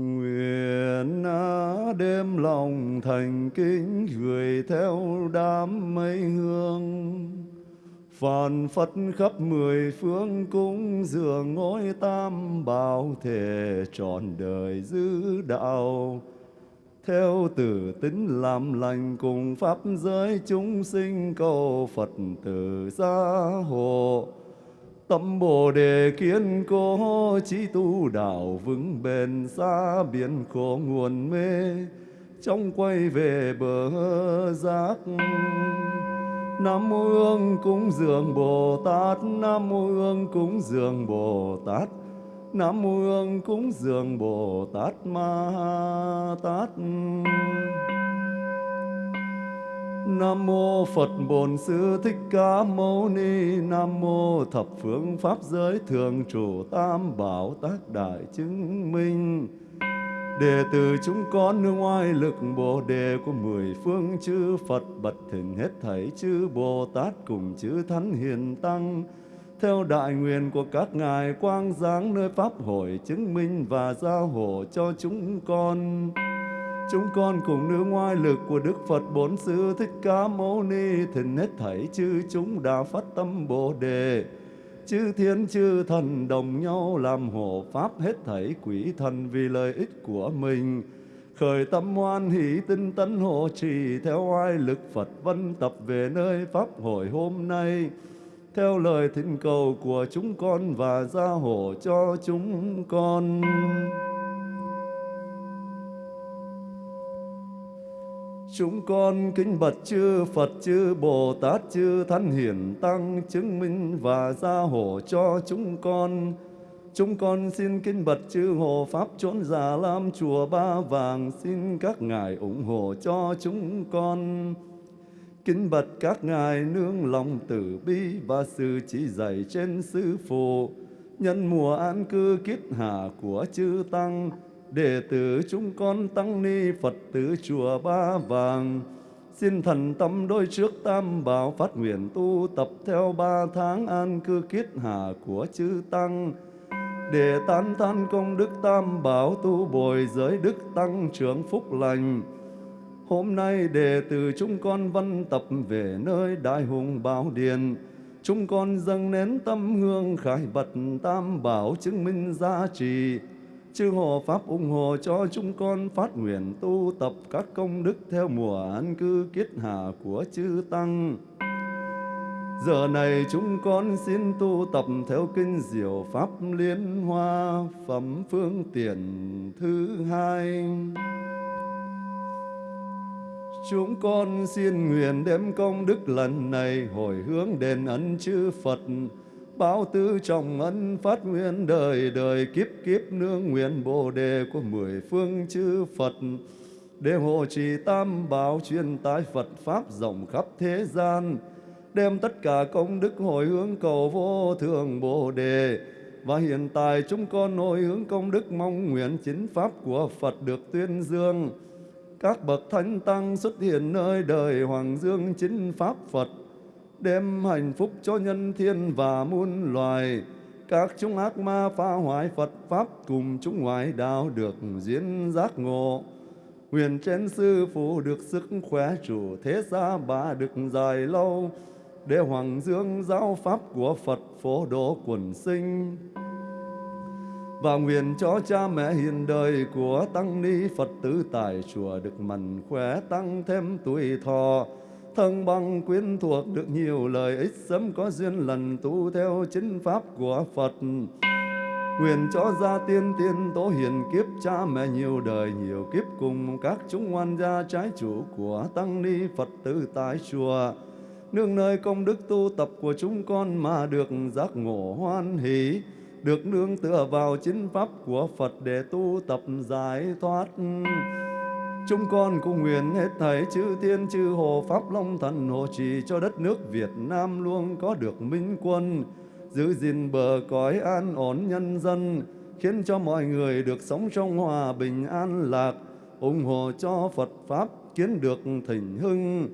Nguyện đêm lòng thành kính gửi theo đám mây hương. Phản Phật khắp mười phương cúng dường ngôi tam bảo thể trọn đời giữ đạo. Theo tử tính làm lành cùng pháp giới chúng sinh cầu Phật tử gia hộ tâm bồ đề kiên cố, chí tu đạo vững bền xa biển khổ nguồn mê, trong quay về bờ giác. Nam mô Hương cúng dường Bồ Tát, Nam mô Hương cúng dường Bồ Tát, Nam mô Hương cúng dường Bồ Tát Ma Tát. Nam mô Phật Bổn Sư Thích Ca Mâu Ni. Nam mô thập phương pháp giới thường trụ tam bảo tác đại chứng minh. Đệ tử chúng con nương oai lực Bồ đề của mười phương chư Phật, bật thỉnh hết thảy chư Bồ Tát cùng chư Thánh Hiền Tăng. Theo đại nguyện của các ngài quang giáng nơi pháp hội chứng minh và giao hộ cho chúng con. Chúng con cùng nương ngoại lực của Đức Phật Bốn Sư Thích Ca Mâu Ni thỉnh hết thảy chư chúng đã phát tâm Bồ đề. Chư thiên, chư thần đồng nhau làm hộ pháp, hết thảy quỷ thần vì lợi ích của mình. Khởi tâm hoan hỷ tinh tấn hộ trì theo oai lực Phật vân tập về nơi pháp hội hôm nay theo lời thỉnh cầu của chúng con và gia hộ cho chúng con. Chúng con kính bạch chư Phật chư Bồ Tát chư Thánh Hiển Tăng chứng minh và gia hộ cho chúng con. Chúng con xin kính bạch chư Hộ Pháp chốn Già Lam Chùa Ba Vàng xin các ngài ủng hộ cho chúng con. Kính bật các ngài nương lòng tử bi và sự chỉ dạy trên sư phụ, nhân mùa an cư kiết hạ của chư Tăng, đệ tử chúng con tăng ni Phật tử chùa Ba Vàng. Xin thần tâm đôi trước tam bảo phát nguyện tu tập theo ba tháng an cư kiết hạ của chư Tăng, để tán than công đức tam bảo tu bồi giới đức tăng trưởng phúc lành, Hôm nay đệ tử chúng con văn tập về nơi đại hùng bảo Điền. Chúng con dâng nén tâm hương khải bật tam bảo chứng minh giá trị. Chư hộ Pháp ủng hộ cho chúng con phát nguyện tu tập các công đức theo mùa an cư kiết hạ của chư Tăng. Giờ này chúng con xin tu tập theo kinh diệu Pháp Liên Hoa Phẩm Phương Tiện thứ hai. Chúng con xin nguyện đem công đức lần này hồi hướng đền ân chư Phật, báo tư trọng ân phát nguyện đời đời kiếp kiếp nương nguyện bồ đề của mười phương chư Phật, để hộ trì tam bảo truyền tái Phật Pháp rộng khắp thế gian, đem tất cả công đức hồi hướng cầu vô thường bồ đề, và hiện tại chúng con hồi hướng công đức mong nguyện chính Pháp của Phật được tuyên dương, các bậc thánh tăng xuất hiện nơi đời hoàng dương chính pháp Phật, đem hạnh phúc cho nhân thiên và muôn loài. Các chúng ác ma phá hoại Phật Pháp cùng chúng ngoại đạo được diễn giác ngộ. Huyền trên sư phụ được sức khỏe chủ thế gia bà được dài lâu, để hoàng dương giáo pháp của Phật phổ độ quần sinh và nguyện cho cha mẹ hiền đời của tăng ni Phật tử tại chùa được mạnh khỏe tăng thêm tuổi thọ thân bằng quyến thuộc được nhiều lợi ích sớm có duyên lần tu theo chính pháp của Phật Nguyện cho gia tiên tiên tố hiền kiếp cha mẹ nhiều đời nhiều kiếp cùng các chúng ngoan gia trái chủ của tăng ni Phật tử tại chùa nương nơi công đức tu tập của chúng con mà được giác ngộ hoan hỷ, được nương tựa vào chính pháp của Phật để tu tập giải thoát. Chúng con cung nguyện hết thảy chư tiên chư hồ Pháp Long Thần hộ trì cho đất nước Việt Nam luôn có được minh quân, giữ gìn bờ cõi an ổn nhân dân, khiến cho mọi người được sống trong hòa bình an lạc, ủng hộ cho Phật Pháp kiến được thịnh hưng,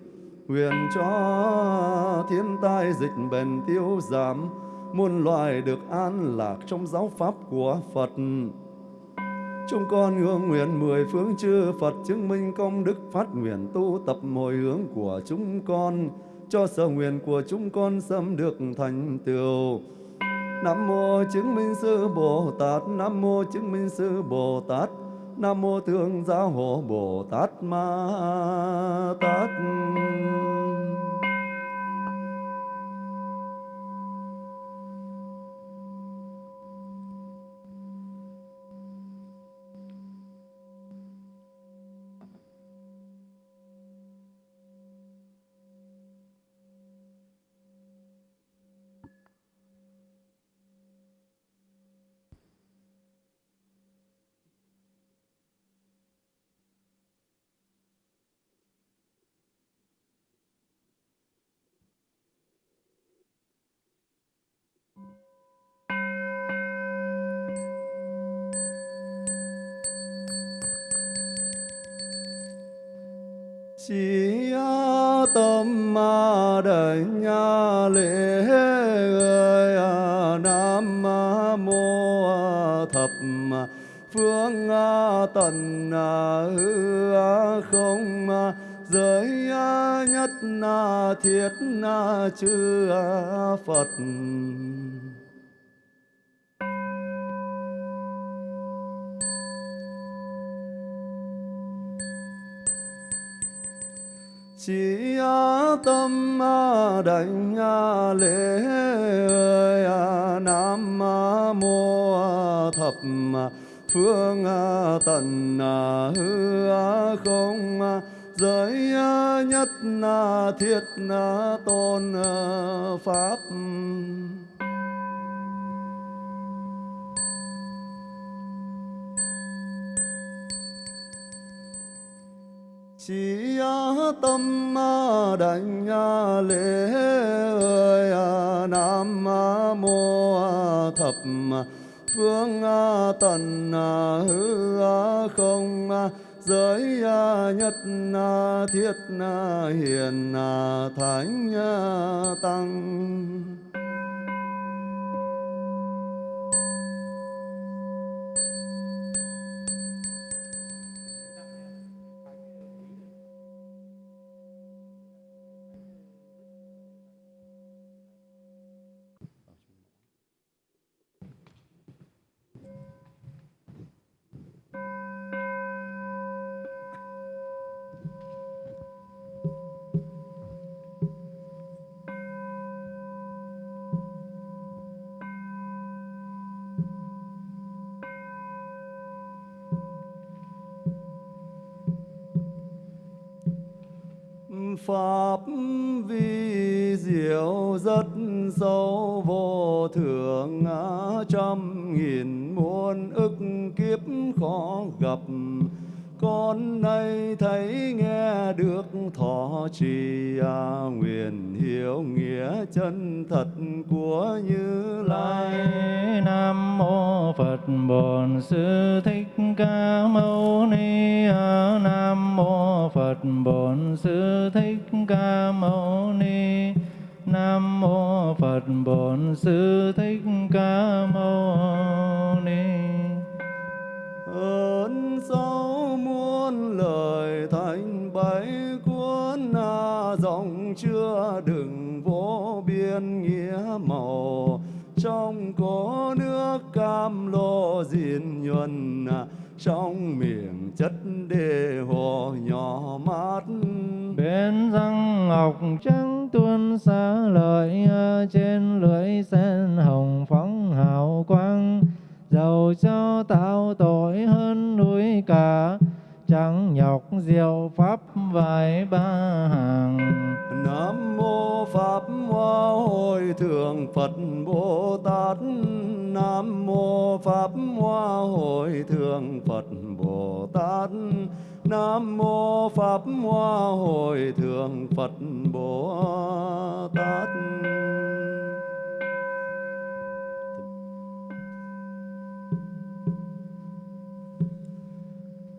nguyện cho thiên tai dịch bệnh tiêu giảm, muôn loài được an lạc trong giáo pháp của Phật. Chúng con hương nguyện mười phương chư Phật chứng minh công đức phát nguyện tu tập hồi hướng của chúng con cho sở nguyện của chúng con xâm được thành tựu. Nam mô chứng minh sư Bồ Tát, Nam mô chứng minh sư Bồ Tát, Nam mô Thương Giáo Hộ Bồ Tát Ma Tát. Giới nhất na thiết chư phật. Chỉ tâm đảnh lễ nam mô thập phương tần hư không giới à, nhất à, thiết à, tôn pháp. Chỉ tâm đảnh lễ ơi nam mô thập phương tần hư không giới à, nhất à, thiết à, hiền thánh tăng. Pháp vi diệu rất sâu vô thượng trăm nghìn muôn ức kiếp khó gặp. Con nay thấy nghe được thọ trì à, nguyện hiểu nghĩa chân thật của như lai. Nam mô phật bổn sư thích ca mâu ni nam sư thích ca mâu ni. Ơn sáu muôn lời thành bảy cuốn dòng chưa đừng vô biên nghĩa màu. Trong có nước cam lô diên nhuần trong miệng chất đề hồ nhỏ mát. Bên răng ngọc trắng tuôn xa lợi trên lưỡi sen hồng phóng hào quang. Dầu cho tạo tội hơn núi cả chẳng nhọc diệu pháp vài ba hàng. Nam mô pháp hoa Hồi thượng phật bồ tát. Nam mô pháp hoa Hồi thượng phật bồ tát. Nam mô pháp hoa Hồi thượng phật bồ tát.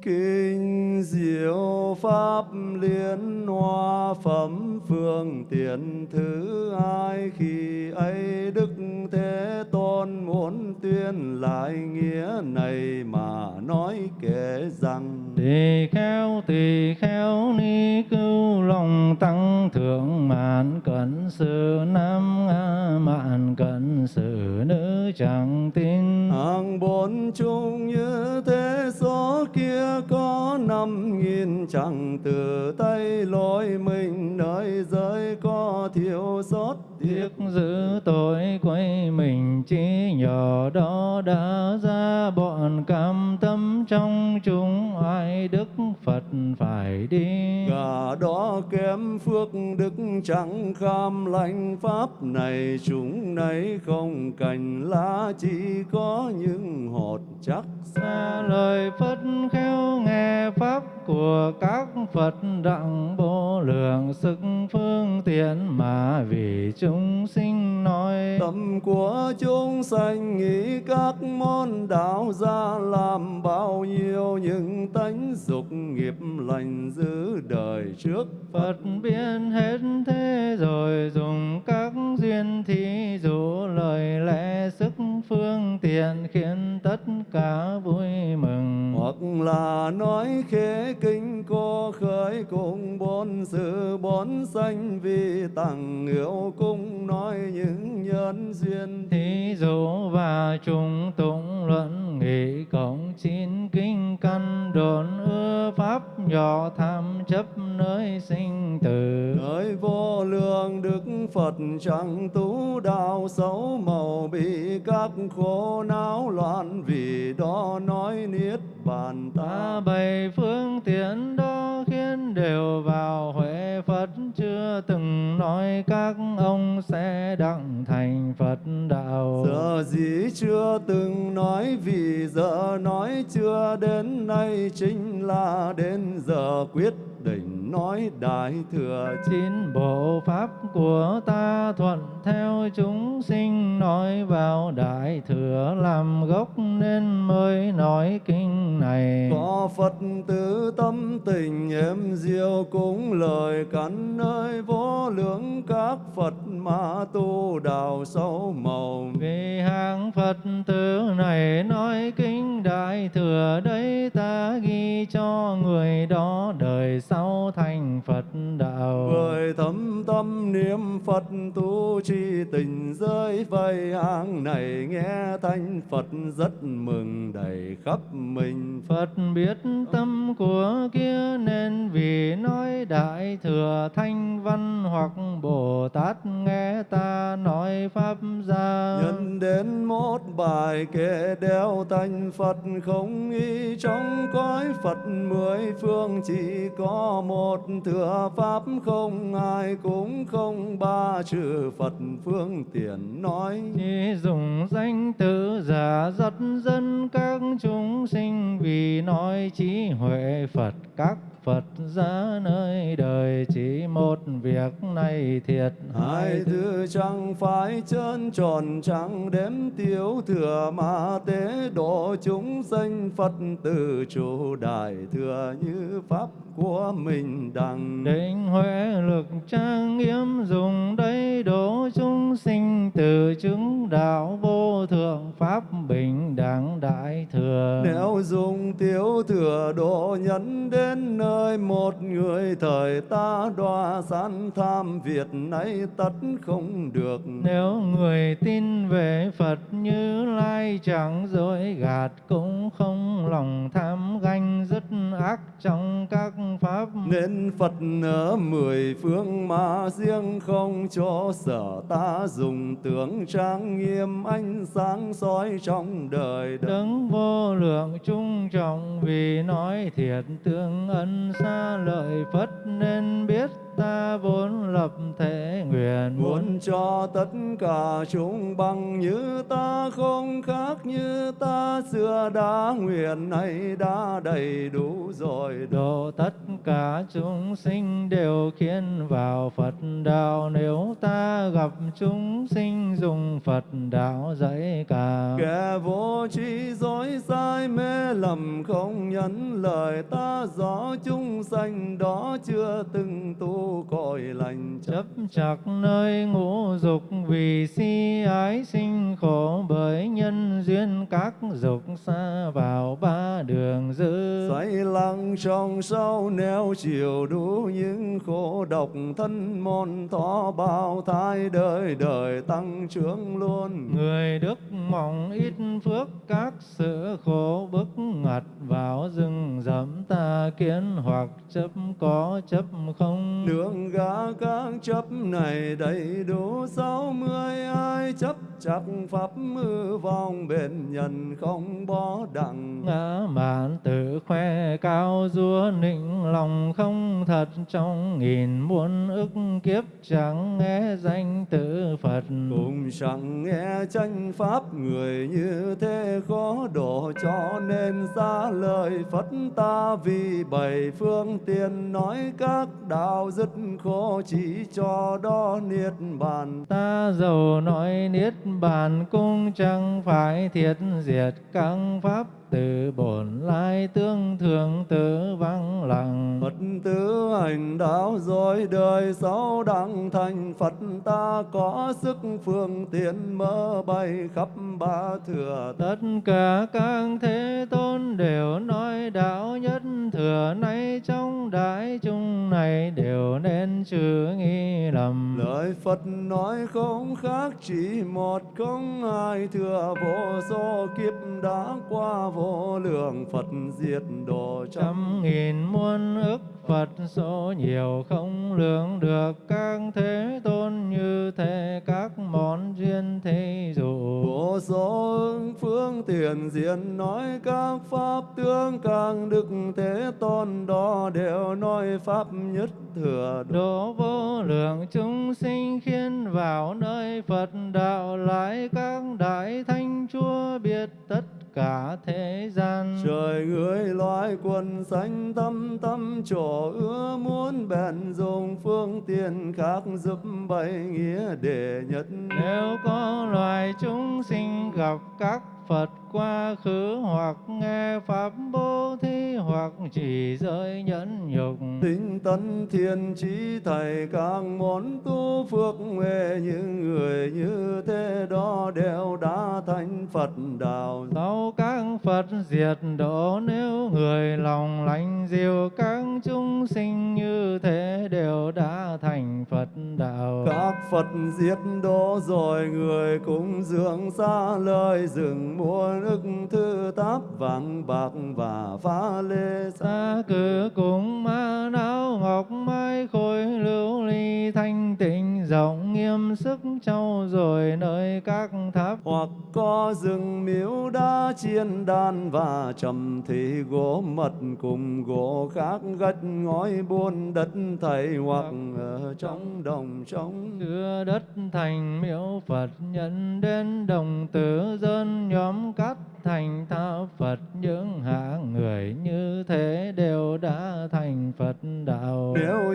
Kinh diệu pháp liên hoa phẩm phương tiện thứ hai. Khi ấy đức thế tôn muốn tuyên lại nghĩa này mà nói kể rằng tỳ kheo tỳ kheo ni cưu lòng tăng thượng mạn cẩn sự nam a mạn cẩn sự nữ chẳng tin. Hàng bốn chung như thế số kia có năm nghìn chẳng từ tay lối mình nơi giới có thiếu sót tiếc giữ tội quay mình chỉ nhỏ đó đã ra bọn cam tâm trong chúng ai đức phật phải đi. Gà đó kém phước đức chẳng kham lành pháp này chúng này không cành lá chỉ có những hột chắc xa lời phật khéo nghe pháp của các phật đặng vô lượng sức phương tiện mà vì chúng sinh nói tâm của chúng sanh nghĩ các môn đạo ra làm bao nhiêu những tánh dục nghiệp lành giữ đời trước Phật. Biết hết thế rồi dùng các duyên thí dụ lời lẽ sức phương tiện khiến tất cả vui mừng. Hoặc là nói khế kinh cô khởi cùng bốn sự bốn sanh vì tặng yêu cung nói những nhân duyên. Thí dụ và trùng tụng luận nghị cộng chín kinh căn đồn ưa pháp nhỏ tham chấp nơi sinh tử. Nơi vô lượng Đức Phật chẳng tú đạo xấu màu bị các khổ não loạn vì đó nói niết bàn ta ta bày phương tiện đó khiến đều vào huệ Phật. Chưa từng nói các ông sẽ đặng thành Phật đạo. Giờ gì chưa từng nói vì giờ nói chưa đến nay chính là đến giờ quyết định nói đại thừa. Chín bộ pháp của ta thuận theo chúng sinh nói vào đại thừa làm gốc nên mới nói kinh này. Có Phật tử tâm tình em diệu cũng lời cắn nơi vô lượng các Phật mà tu đạo sâu màu. Vì hàng Phật tử này nói kinh đại thừa đấy ta ghi cho người đó đời sau thành Phật đạo. Bởi thấm tâm niệm Phật tu chi tình giới vây hàng này nghe thanh Phật rất mừng đầy khắp mình. Phật biết tâm của kia nên vì nói đại thừa thanh văn hoặc Bồ Tát nghe ta nói pháp ra Nhân đến một bài kệ đeo thanh Phật không ý trong cõi Phật mười phương chỉ có một thừa pháp không ai cũng không ba trừ Phật phương tiện nói. Chỉ dùng danh tự giả dắt dân các chúng sinh vì nói trí huệ Phật các Phật ra nơi đời chỉ một việc này thiệt Hai thứ chẳng phải chân tròn chẳng đếm tiêu thừa mà tế độ chúng sanh Phật từ chủ đại thừa như pháp của mình đằng. Định huệ lực trang nghiêm dùng đấy đổ chúng sinh từ chứng đạo vô thượng pháp bình đẳng đại thừa. Nếu dùng tiêu thừa độ nhân đến nơi một người thời ta đoa san tham Việt nay tất không được. Nếu người tin về Phật như lai chẳng dối gạt cũng không lòng tham ganh dứt ác trong các pháp Nên Phật ở mười phương mà riêng không cho sở ta dùng tướng trang nghiêm ánh sáng soi trong đời đời. Đấng vô lượng trung trọng vì nói thiệt tương ân xa lợi Phất nên biết ta vốn lập thể nguyện Muốn cho tất cả chúng bằng như ta không khác như ta. Xưa đã nguyện này đã đầy đủ rồi. Độ tất cả chúng sinh đều khiến vào Phật đạo. Nếu ta gặp chúng sinh dùng Phật đạo dạy cả. Kẻ vô trí dối sai mê lầm không nhẫn lời ta. Rõ chúng sanh đó chưa từng tu tu cõi lành chấp chặt nơi ngũ dục vì si ái sinh khổ bởi nhân duyên các dục xa vào ba đường dư. Say lặng trong sau neo chiều đủ những khổ độc thân môn thọ bao thai đời đời tăng trưởng luôn. Người đức mong ít phước các sự khổ bức ngặt vào rừng rậm ta kiến hoặc chấp có chấp không đường gã các chấp này đầy đủ sáu mươi ai chấp chắc pháp mư vong bền nhân không bó đặng ngã mạn tự khoe cao dúa nịnh lòng không thật trong nghìn muôn ức kiếp chẳng nghe danh tự Phật. Cùng chẳng nghe tranh pháp người như thế khó độ cho nên xa lời Phật ta vì bảy phương tiền nói các đạo dứt khổ chỉ cho đó niết bàn. Ta giàu nói niết bàn cũng chẳng phải thiệt diệt. Các pháp từ bổn lai tương thường tự vắng lặng. Phật tử hành đạo rồi đời sau đặng thành. Phật ta có sức phương tiện mơ bay khắp ba thừa. Tất cả các thế tôn đều nói đạo nhất thừa nay trong đại chúng này đều nên trừ nghi lầm. Lời Phật nói không khác chỉ một không hai thừa vô số kiếp đã qua vô lượng. Phật diệt độ trăm trăm nghìn muôn ức Phật số nhiều không lượng được các thế tôn như thế các món duyên thế dụ. Vô số phương tiền diện nói các pháp tướng càng đức thế tôn đó đều nói pháp nhất thừa độ. Vô lượng chúng sinh khiến vào nơi Phật đạo lại các đại thánh chúa biết tất cả thế gian. Trời người loài quần sanh tâm tâm chỗ ưa muốn bèn dùng phương tiện khác giúp bày nghĩa để nhất. Nếu có loài chúng sinh gặp các Phật quá khứ hoặc nghe pháp bố thí hoặc chỉ giới nhẫn nhục. Tinh tấn thiên trí thầy càng muốn tu phước huệ những người như thế đó đều đã thành Phật đạo. Sau các Phật diệt độ nếu người lòng lành diệu các chúng sinh như thế đều đã thành Phật đạo. Các Phật diệt độ rồi người cũng dưỡng xa lời rừng muôn ức thư táp vàng bạc và pha lê xa cứ cùng ma não ngọc mai khôi lưu ly thanh tịnh rộng nghiêm sức trau rồi nơi các tháp. Hoặc có rừng miếu đá chiên đan và trầm thì gỗ mật cùng gỗ khác gạch ngói buôn đất thầy hoặc ở trong đồng trống. Đưa đất thành miếu Phật nhận đến đồng tử dân nhóm cắt thành tháp Phật, những hạng người như thế đều đã thành Phật đạo. Nếu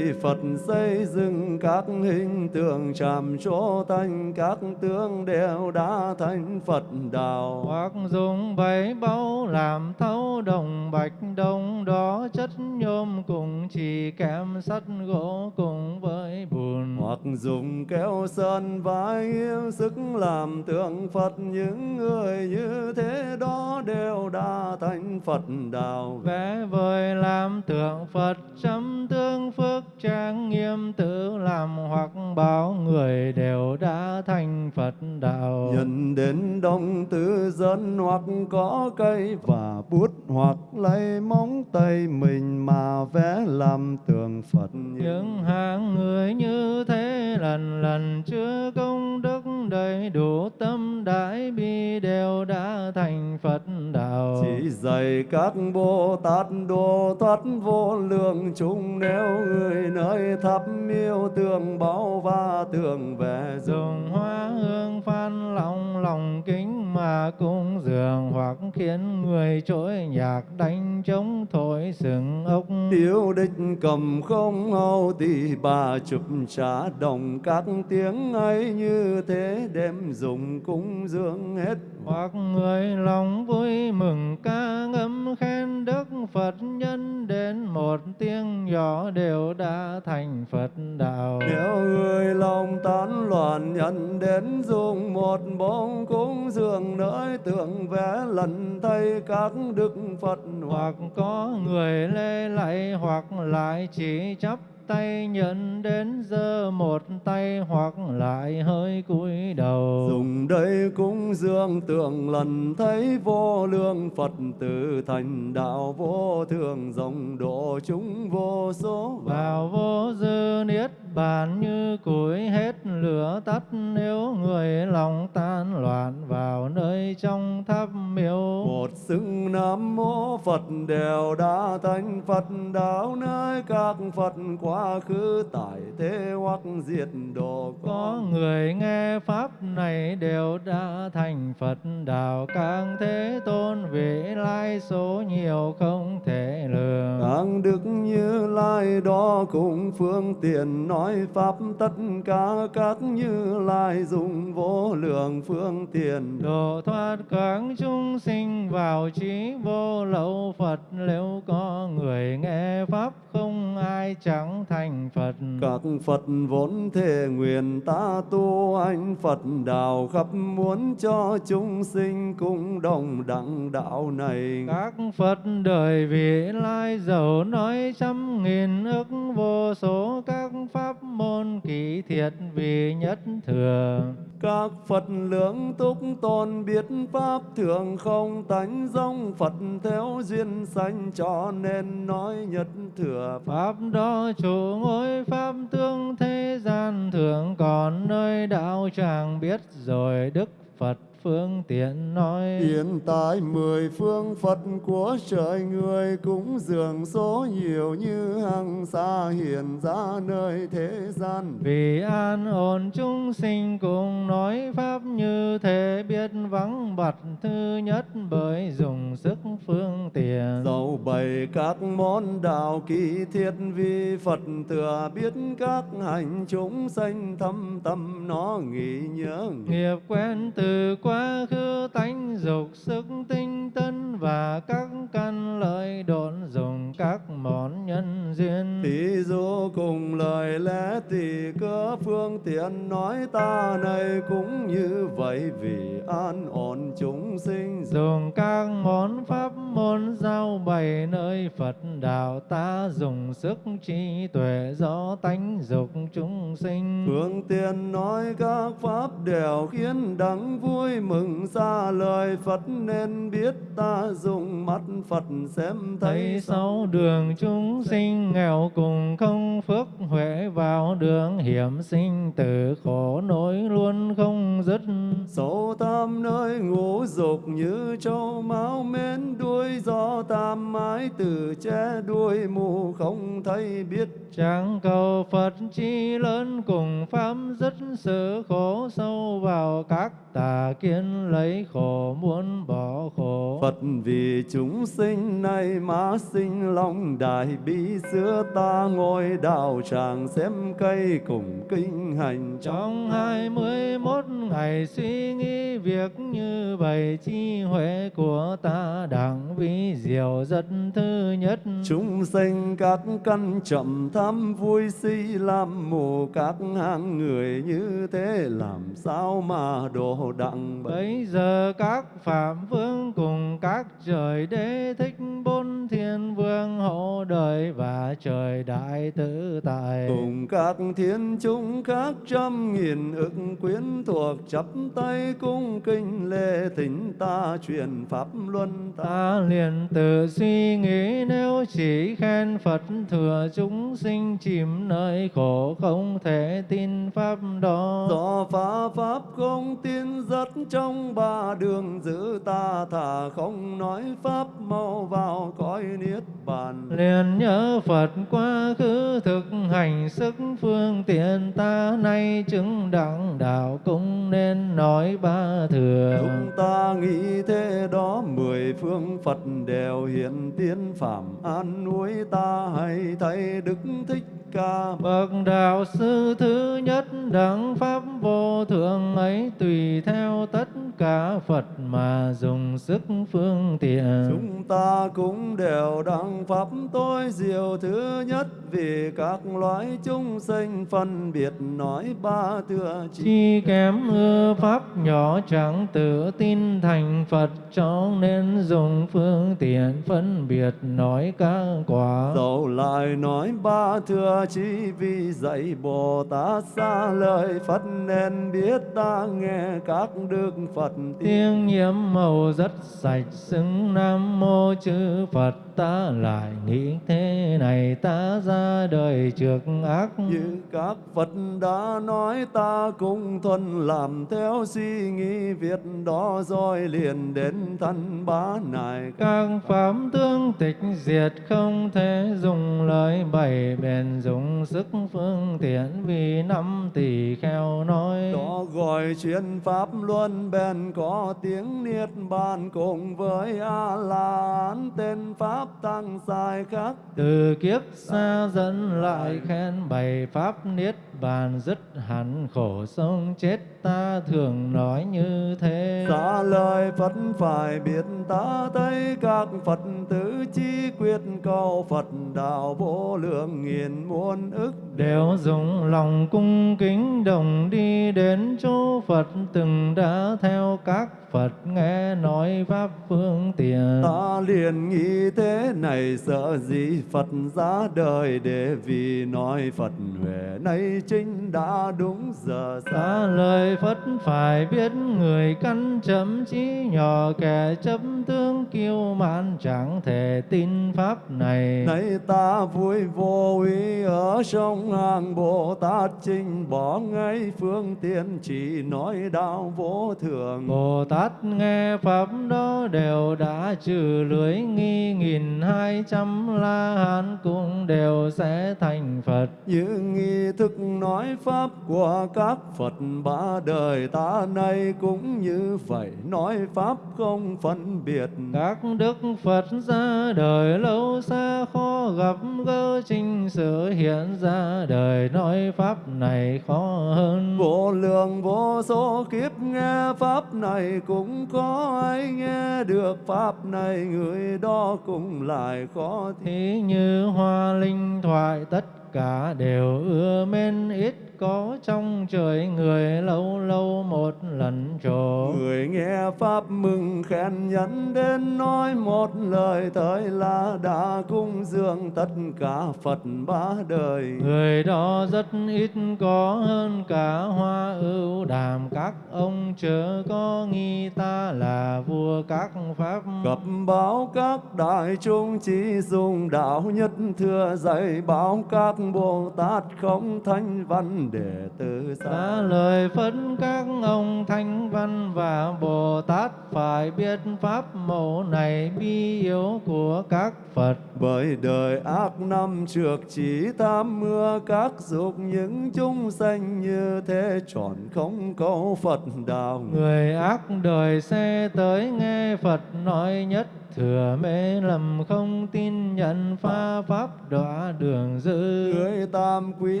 Phật xây dựng các hình tượng chạm chỗ thành các tướng đều đã thành Phật đạo. Hoặc dùng bảy báu làm thấu đồng bạch đồng đó chất nhôm cùng chỉ kém sắt gỗ cùng với bùn. Hoặc dùng kéo sơn vải nghiêm sức làm tượng Phật những người như thế đó đều đã thành Phật đạo. Vẽ vời làm tượng Phật chấm tương phước trang nghiêm tự làm hoặc báo người đều đã thành Phật đạo. Nhận đến đông tứ dân hoặc có cây và bút hoặc lấy móng tay mình mà vẽ làm tượng Phật. Những hạng người như thế lần lần chưa công đức đầy đủ tâm đại bi đều đã thành Phật đạo. Chỉ dạy các Bồ Tát độ thoát vô lượng chúng nếu người nơi thắp miêu tường báo và tường vẽ dùng hoa hương phan lòng lòng kính mà cúng dường hoặc khiến người trỗi nhạc đánh trống thổi sừng ốc. Tiêu địch cầm không hầu tỷ bà chụp trả đồng các tiếng ấy như thế đem dùng cúng dường hết. Hoặc người lòng vui mừng ca ngâm khen đức Phật nhân đến một tiếng nhỏ đều đã thành Phật đạo. Nếu người lòng tán loạn nhận đến dùng một bông cúng dường nơi tượng vẽ lần thay các đức Phật. Hoặc có người lê lạy hoặc lại chỉ chấp tay nhận đến giơ một tay hoặc lại hơi cúi đầu. Dùng đây cúng dường tượng lần thấy vô lượng phật tử thành đạo vô thường dòng độ chúng vô số vào vô dư niết bàn như củi hết lửa tắt nếu người lòng tan loạn vào nơi trong tháp miếu. Một xưng nam mô phật đều đã thành phật đạo nơi các phật quá khứ tại thế hoặc diệt độ có người nghe pháp này đều đã thành phật đạo càng thế tôn vị lai số nhiều không thể lường. Càng đức như lai đó cũng phương tiện nói nói pháp tất cả các như lai dùng vô lượng phương tiện độ thoát các chúng sinh vào trí vô lậu phật nếu có người nghe pháp không ai chẳng thành phật. Các phật vốn thể nguyện ta tu anh phật đạo khắp muốn cho chúng sinh cùng đồng đẳng đạo này. Các phật đời vị lai giàu nói trăm nghìn ức vô số các pháp môn kỳ thiệt vì nhất thừa các Phật lượng túc tôn biết pháp thường không tánh dông Phật theo duyên sanh cho nên nói nhất thừa. Pháp đó chủ ngôi pháp tương thế gian thường còn nơi đạo tràng biết rồi đức Phật phương tiện nói. Hiện tại mười phương phật của trời người cũng dường số nhiều như hằng xa hiện ra nơi thế gian. Vì an ổn chúng sinh cùng nói pháp như thế biết vắng bặt thứ nhất bởi dùng sức phương tiện. Dầu bày các món đạo kỳ thiết vì phật thừa biết các hành chúng sanh thâm tâm nó nghĩ nhớ nghiệp quen từ quá quá khứ tánh dục sức tinh tân và các căn lợi độn dùng các món nhân duyên. Thí dụ cùng lời lẽ tỳ cơ phương tiện nói ta này cũng như vậy vì an ổn chúng sinh. Dùng các món pháp môn giao bày nơi Phật đạo ta dùng sức trí tuệ do tánh dục chúng sinh. Phương tiện nói các pháp đều khiến đắng vui mừng xa lời Phật nên biết ta dùng mắt Phật xem thấy sáu đường chúng sinh nghèo cùng không phước huệ vào đường hiểm sinh tử khổ nỗi luôn không dứt. Sâu tam nơi ngũ dục như châu máu mến đuôi tam mái từ che đuôi mù không thấy biết. Chẳng cầu Phật chi lớn cùng pháp dứt sự khổ sâu vào các tà kiến lấy khổ muốn bỏ khổ. Phật vì chúng sinh này má sinh lòng đại bi xưa ta ngồi đạo tràng xem cây cùng kinh hành. Trong hai mươi mốt ngày suy nghĩ việc như vậy chi huệ của ta đẳng vi diệu rất thứ nhất. Chúng sinh các căn chậm tham vui si làm mù các hạng người như thế làm sao mà độ đặng bây giờ các phạm vương cùng các trời đế thích bốn thiên vương hộ đời và trời đại tự tại. Cùng các thiên chúng khác trăm nghìn ức quyến thuộc chắp tay cung kinh lễ thỉnh ta truyền pháp luân ta, ta liền tự suy nghĩ nếu chỉ khen Phật thừa chúng sinh chìm nơi khổ không thể tin pháp đó. Do phá pháp không tin rất trong ba đường giữ ta thà không nói pháp mau vào cõi niết bàn. Liền nhớ Phật quá khứ thực hành sức phương tiện ta nay chứng đẳng đạo cũng nên nói ba thừa. Chúng ta nghĩ thế đó mười phương Phật đều hiện tiên phạm an nuôi ta hay thấy Đức Thích Ca Bậc đạo sư thứ nhất đẳng pháp vô thượng ấy tùy theo tất cả Phật mà dùng sức phương tiện. Chúng ta cũng đều đăng pháp tối diệu thứ nhất vì các loại chúng sinh phân biệt nói ba thừa chi. Chi kém ưa pháp nhỏ chẳng tự tin thành Phật cho nên dùng phương tiện phân biệt nói các quả. Dẫu lại nói ba thừa chi vì dạy Bồ Tát xa lời Phật nên biết ta nghe các đức Phật tiếng. Tiếng nhiễm màu rất sạch, xứng Nam Mô chư Phật ta lại nghĩ thế này ta ra đời trước ác. Như các Phật đã nói ta cũng thuần làm theo suy nghĩ Việc đó rồi liền đến thân bá này các pháp tương tịch diệt không thể dùng lời bày bền dùng sức phương tiện vì năm tỷ kheo nói. Đó gọi chuyên pháp luân bền có tiếng niết bàn cùng với a la hán tên pháp tăng sai khác từ kiếp xa dẫn lại khen bày pháp niết bàn dứt hẳn khổ sống chết ta thường nói như thế. Xa lời Phật phải biết ta thấy các Phật tử chi quyết cầu Phật đạo vô lượng nghìn muôn ức. Đều dùng lòng cung kính đồng đi đến chỗ Phật từng đã theo các Phật nghe nói pháp phương tiện. Ta liền nghĩ thế này sợ gì Phật ra đời để vì nói Phật huệ nay chính đã đúng giờ xa lời Phật phải biết người căn chấm trí nhỏ kẻ chấp tướng kiêu mạn chẳng thể tin pháp này. Nay ta vui vô ý ở trong hàng Bồ Tát trình bỏ ngay phương tiện chỉ nói đạo vô thường Bồ Tát nghe pháp đó đều đã trừ lưới nghi nghìn hai trăm la hán cũng đều sẽ thành Phật. Như nghi thức nói pháp của các Phật ba đời ta nay cũng như vậy. Nói pháp không phân biệt. Các đức Phật ra đời lâu xa khó gặp gỡ trình sự hiện ra đời. Nói pháp này khó hơn. Vô lượng vô số kiếp nghe pháp này cũng có ai nghe được pháp này. Người đó cũng lại khó Thí như hoa linh thoại tất cả đều ưa mến ít có trong trời người lâu lâu một lần trổ. Người nghe Pháp mừng khen nhấn đến nói một lời thời là đã cung dường tất cả Phật ba đời. Người đó rất ít có hơn cả hoa ưu đàm các ông chớ có nghi ta là vua các pháp. Cập báo các đại chúng chỉ dùng đạo nhất thừa dạy báo các Bồ Tát không thanh văn để từ xa. lời phân các ông Thanh Văn và Bồ Tát phải biết pháp mẫu này bi yếu của các Phật. Bởi đời ác năm trước chỉ tham mưa các dục những chúng sanh như thế tròn không câu Phật đạo. Người ác đời xe tới nghe Phật nói nhất thừa mê lầm không tin nhận pha pháp đọa đường dư. Người tam quý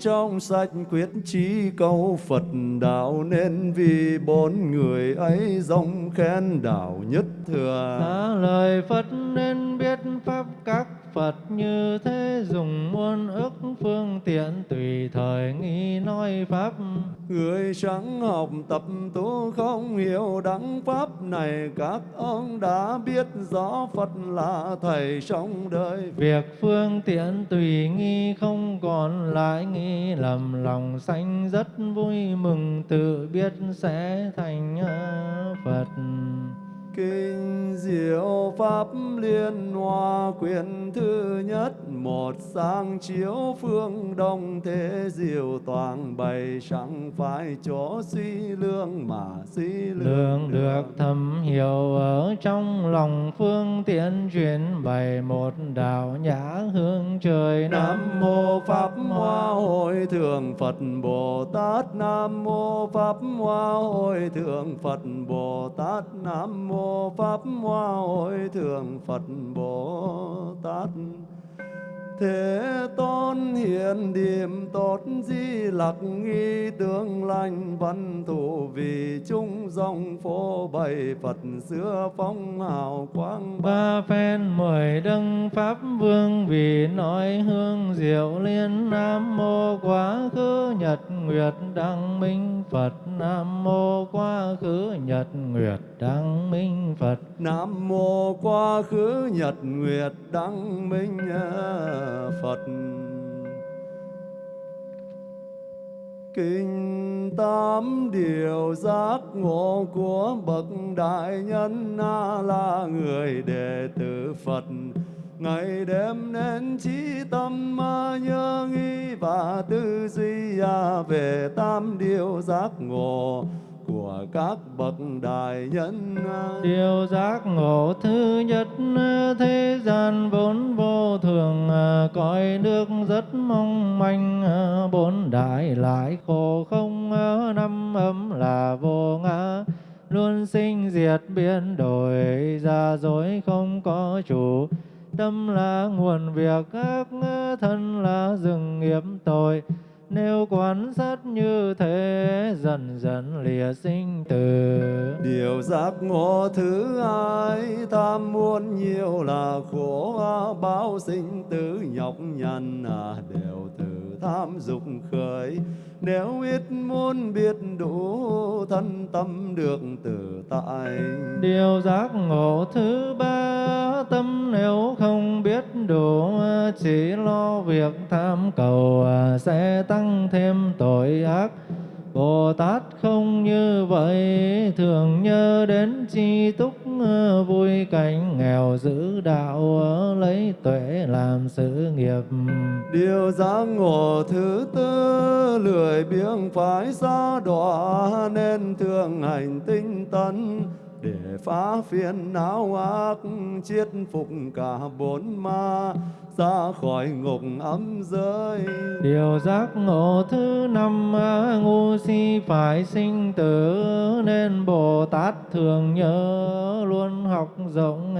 trong sạch quyết chí câu Phật đạo Nên vì bốn người ấy dòng khen đạo nhất thừa. Trả lời Phật nên biết pháp các Phật như thế dùng muôn ức phương tiện tùy thời nghi nói pháp. Người chẳng học tập tu không hiểu đắng pháp này Các ông đã biết rõ Phật là Thầy trong đời. Việc phương tiện tùy nghi không còn lại nghi lầm lòng sanh rất vui mừng tự biết sẽ thành Phật. Kinh diệu Pháp Liên Hoa quyển thứ nhất Một sang chiếu phương đông thế diệu toàn bày Chẳng phải chỗ suy lương mà suy Lương được thầm hiểu ở trong lòng phương tiện truyền bày một đạo nhã hương trời Nam mô Pháp Hoa Hội Thượng Phật Bồ Tát. Nam mô Pháp Hoa Hội Thượng Phật Bồ Tát. Nam mô Pháp Hoa Hội Thượng Phật Bồ Tát. Thế tôn hiện điểm tốt di lặc nghi tương lành văn thủ vì chung dòng phô bày Phật xưa phong hào quang ba phen mười đấng pháp vương vì nói hương diệu liên nam mô quá khứ nhật nguyệt đăng minh phật. Nam mô quá khứ nhật nguyệt đăng minh phật. Nam mô quá khứ nhật nguyệt đăng minh à, Phật. Kinh tám điều giác ngộ của bậc đại nhân na là người đệ tử Phật. Ngày đêm nên trí tâm mà nhớ nghĩ và tư duy về tam điều giác ngộ của các bậc đại nhân. Điều giác ngộ thứ nhất, thế gian vốn vô thường, cõi nước rất mong manh. Bốn đại lại khổ không, năm ấm là vô ngã. Luôn sinh diệt biến đổi, ra dối không có chủ. Tâm là nguồn việc, ác thân là rừng nghiệp tội nếu quan sát như thế dần dần lìa sinh tử. Điều giác ngộ thứ hai tham muốn nhiều là khổ à, báo sinh tử nhọc nhằn à, đều từ tham dục khởi nếu ít muốn biết đủ, thân tâm được tự tại. Điều giác ngộ thứ ba, tâm nếu không biết đủ, chỉ lo việc tham cầu à, sẽ tăng thêm tội ác. Bồ Tát không như vậy, thường nhớ đến chi túc ờ, vui cảnh nghèo giữ đạo ờ, lấy tuệ làm sự nghiệp. Điều giác ngộ thứ tư, lười biếng phải xa đọa, nên thường hành tinh tấn để phá phiền não ác chiết phục cả bốn ma, ra khỏi ngục ấm giới điều giác ngộ thứ năm, ngu si phải sinh tử, nên bồ tát thường nhớ luôn học rộng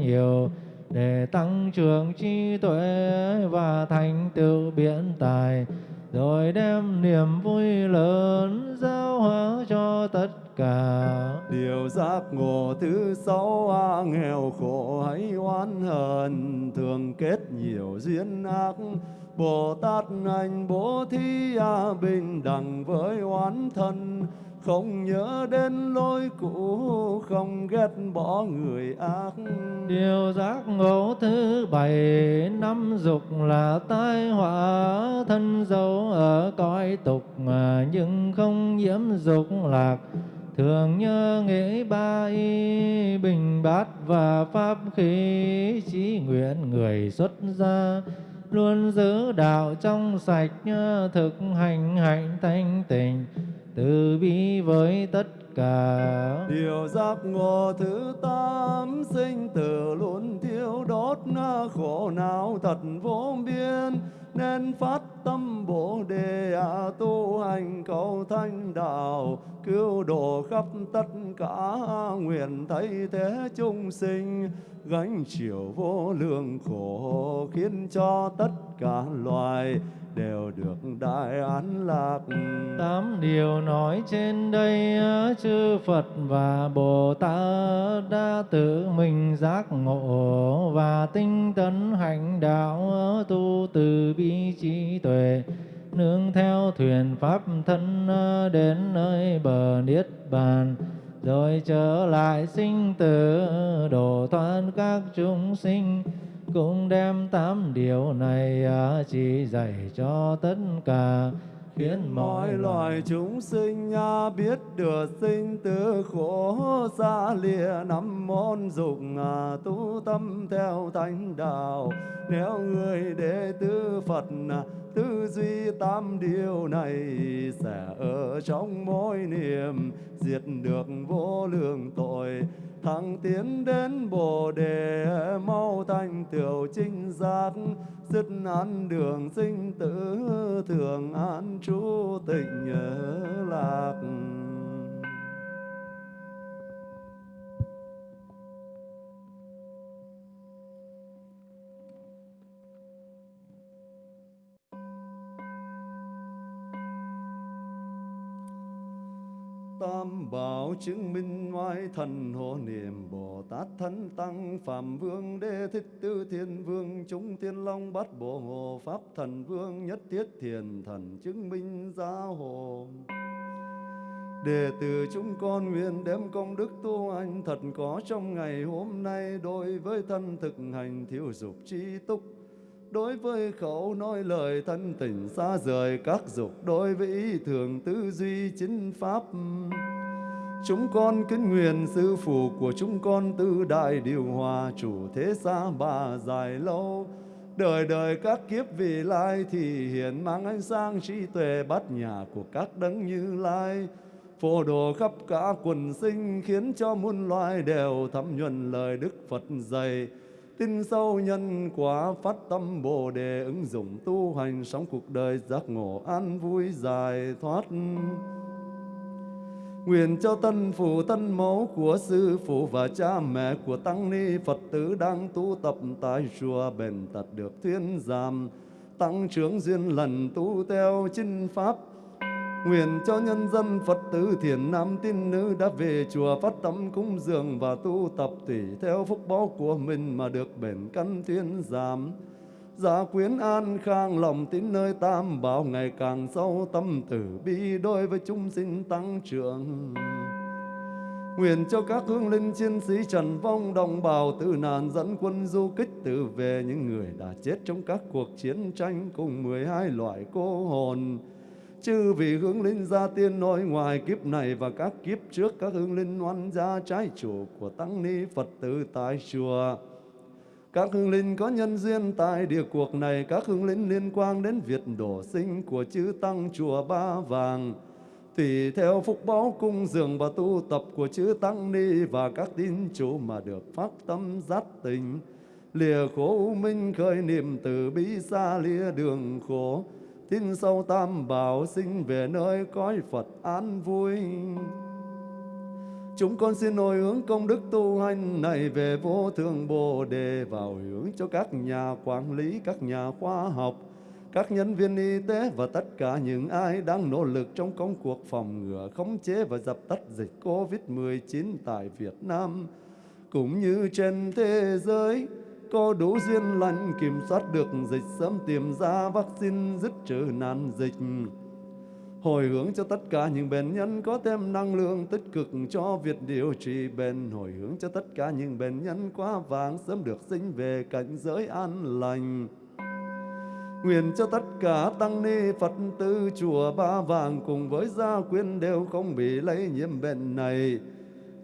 nhiều, để tăng trưởng trí tuệ và thành tựu biện tài rồi đem niềm vui lớn giao hóa cho tất cả. Điều giác ngộ thứ sáu, a, nghèo khổ hay oán hờn thường kết nhiều duyên ác, bồ tát anh bố thí a bình đẳng với oán thân không nhớ đến lối cũ, không ghét bỏ người ác. Điều giác ngộ thứ bảy, năm dục là tai họa thân dấu ở cõi tục mà nhưng không nhiễm dục lạc. Thường nhớ nghĩ ba y bình bát và pháp khí, chí nguyện người xuất gia, luôn giữ đạo trong sạch à, thực hành hạnh thanh tịnh với tất cả. Điều giác ngộ thứ tám sinh tử luôn thiếu đốt khổ não thật vô biên. Nên phát tâm bồ đề à, tu hành cầu thanh đạo cứu độ khắp tất cả nguyện thay thế chúng sinh, gánh chịu vô lượng khổ, khiến cho tất cả loài đều được đại an lạc. Tám điều nói trên đây chư Phật và Bồ Tát đã tự mình giác ngộ và tinh tấn hành đạo tu từ bi trí tuệ, nương theo thuyền pháp thân đến nơi bờ niết bàn rồi trở lại sinh tử độ thoát các chúng sinh, cũng đem tám điều này à, chỉ dạy cho tất cả. Khiến mọi loài chúng sinh à, biết được sinh tử khổ xa lìa năm môn dục à, tu tâm theo thánh đạo. Nếu người đệ tử Phật tư duy tam điều này sẽ ở trong mỗi niệm diệt được vô lượng tội. Thăng tiến đến bồ đề, mau thành tiểu chính giác. Dứt ăn đường sinh tử, thường an trú tịnh lạc. Tam bảo chứng minh ngoại thần hộ niệm bồ tát thân tăng, phạm vương đê thích tư thiên vương, chúng thiên long bát bộ hộ pháp thần vương nhất thiết thiền thần chứng minh gia hộ. Đệ tử chúng con nguyện đem công đức tu hành thật có trong ngày hôm nay đối với thân thực hành thiếu dục tri túc, đối với khẩu nói lời thân tình xa rời các dục, đối với ý thường tư duy chính pháp chúng con kính nguyện sư phụ của chúng con tư đại điều hòa chủ thế xa bà dài lâu. Đời đời các kiếp vị lai thì hiện mang ánh sáng trí tuệ bát nhà của các đấng như lai. Phổ đồ khắp cả quần sinh khiến cho muôn loài đều thấm nhuần lời đức phật dạy. Tin sâu nhân quả phát tâm bồ đề ứng dụng tu hành sống cuộc đời giác ngộ an vui dài thoát. Nguyện cho tân phụ tân mẫu của sư phụ và cha mẹ của tăng ni Phật tử đang tu tập tại chùa bền tật được thuyên giảm tăng trưởng duyên lần tu theo chinh pháp Nguyện cho nhân dân Phật tử thiền nam tín nữ đã về chùa phát tâm cúng dường và tu tập tùy theo phúc báo của mình mà được bền căn thiên giảm. Giả quyến an khang lòng tín nơi tam bảo, ngày càng sâu tâm tử bi đối với chúng sinh tăng trưởng. Nguyện cho các hương linh chiến sĩ trần vong đồng bào tử nạn dẫn quân du kích tử về những người đã chết trong các cuộc chiến tranh cùng 12 loại cô hồn chư vì hướng linh gia tiên nội ngoài kiếp này và các kiếp trước, các hương linh oan gia trái chủ của tăng ni Phật tử tại chùa. Các hương linh có nhân duyên tại địa cuộc này, các hương linh liên quan đến việc đổ sinh của chư tăng chùa Ba Vàng. Tùy theo phúc báo cung dường và tu tập của chư tăng ni và các tín chủ mà được phát tâm giác tình. Lìa khổ minh khởi niệm từ bi xa lìa đường khổ tin sâu tam bảo sinh về nơi cõi Phật an vui. Chúng con xin hồi hướng công đức tu hành này về vô thượng Bồ Đề vào hướng cho các nhà quản lý, các nhà khoa học, các nhân viên y tế và tất cả những ai đang nỗ lực trong công cuộc phòng ngừa, khống chế và dập tắt dịch COVID-19 tại Việt Nam, cũng như trên thế giới có đủ duyên lành kiểm soát được dịch sớm tìm ra vaccine dứt trừ nạn dịch hồi hướng cho tất cả những bệnh nhân, có thêm năng lượng tích cực cho việc điều trị bệnh. Hồi hướng cho tất cả những bệnh nhân, quá vàng sớm được sinh về cảnh giới an lành. Nguyện cho tất cả tăng ni Phật tử chùa Ba Vàng cùng với gia quyến đều không bị lây nhiễm bệnh này.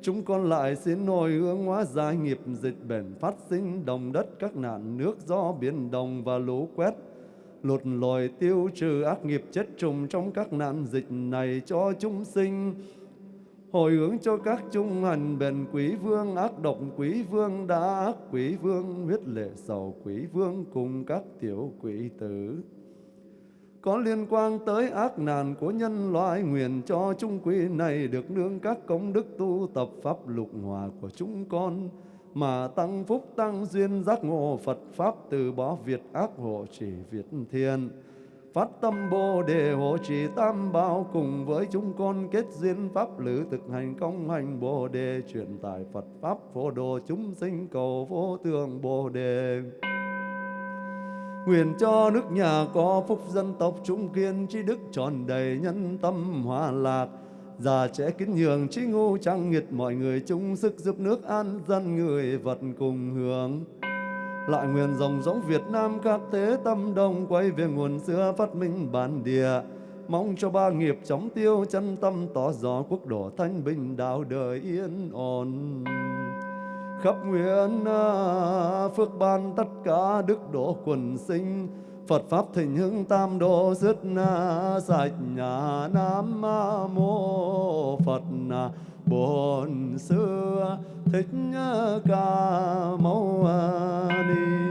Chúng con lại xin hồi hướng hóa giải nghiệp dịch bệnh phát sinh đồng đất các nạn nước do biển đồng và lũ quét lột lòi tiêu trừ ác nghiệp chất trùng trong các nạn dịch này cho chúng sinh. Hồi hướng cho các trung hành bền quý vương, ác độc quý vương đã ác quý vương, huyết lệ sầu quý vương cùng các tiểu quỷ tử. Có liên quan tới ác nạn của nhân loại, nguyện cho chúng quý này được nương các công đức tu tập pháp lục hòa của chúng con mà tăng phúc tăng duyên giác ngộ Phật pháp từ bỏ việt ác hộ trì việt thiên. Phát tâm bồ đề hộ trì tam bảo cùng với chúng con kết duyên pháp lữ thực hành công hành bồ đề, truyền tải Phật pháp phổ độ chúng sinh cầu vô thượng bồ đề. Nguyện cho nước nhà có phúc dân tộc trung kiên trí đức tròn đầy nhân tâm hòa lạc. Già trẻ kính nhường trí ngu trang nghiệt mọi người chung sức giúp nước an dân người vật cùng hưởng. Lại nguyện dòng giống Việt Nam các thế tâm đông, quay về nguồn xưa phát minh bản địa. Mong cho ba nghiệp chóng tiêu, chân tâm tỏ rõ quốc độ thanh bình, đạo đời yên ổn. Khắp nguyện à, phước ban tất cả đức độ quần sinh Phật pháp thịnh hưng tam độ dứt na sạch nhà Nam mô Phật à, Bổn Sư Thích Ca Mâu Ni.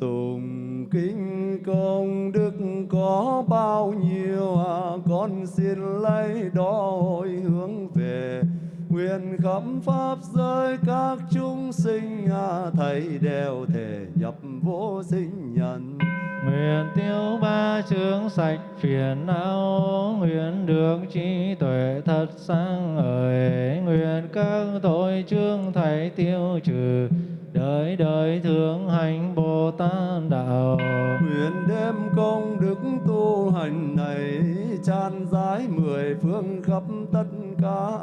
Tùng kinh công đức có bao nhiêu à, con xin lấy đó hồi hướng về. Nguyện khắp pháp giới các chúng sinh à, thầy đều thể nhập vô sinh nhân. Nguyện tiêu ba chướng sạch phiền não, nguyện được trí tuệ thật sáng ời nguyện các tội chương thầy tiêu trừ, đời đời thượng hành Bồ Tát đạo. Nguyện đem công đức tu hành này tràn rãi mười phương khắp tất cả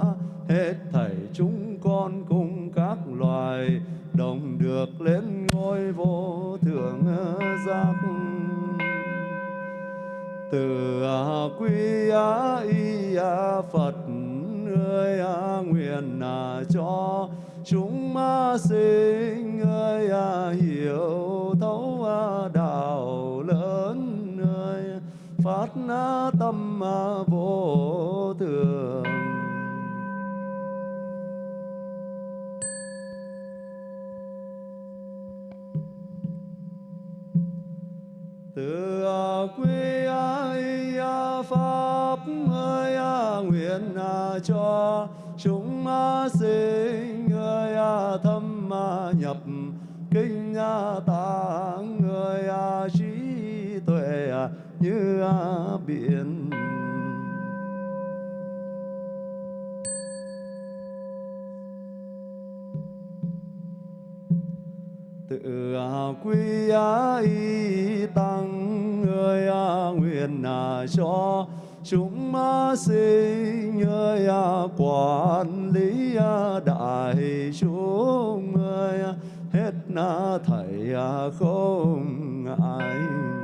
hết thảy chúng con cùng các loài đồng được lên ngôi vô thượng giác từ quy á y á phật ơi á nguyện à cho chúng ma sinh ơi à hiểu thấu à đạo lớn ơi. Phát tâm à vô thường. Từ à, quy ai à, pháp ơi à, nguyện cho chúng sinh ơi thâm nhập, kinh tạng người trí tuệ, như biển. Tự quy y tăng người nguyện cho chúng sinh ơi quản lý đại chúng ơi hết na thầy không ai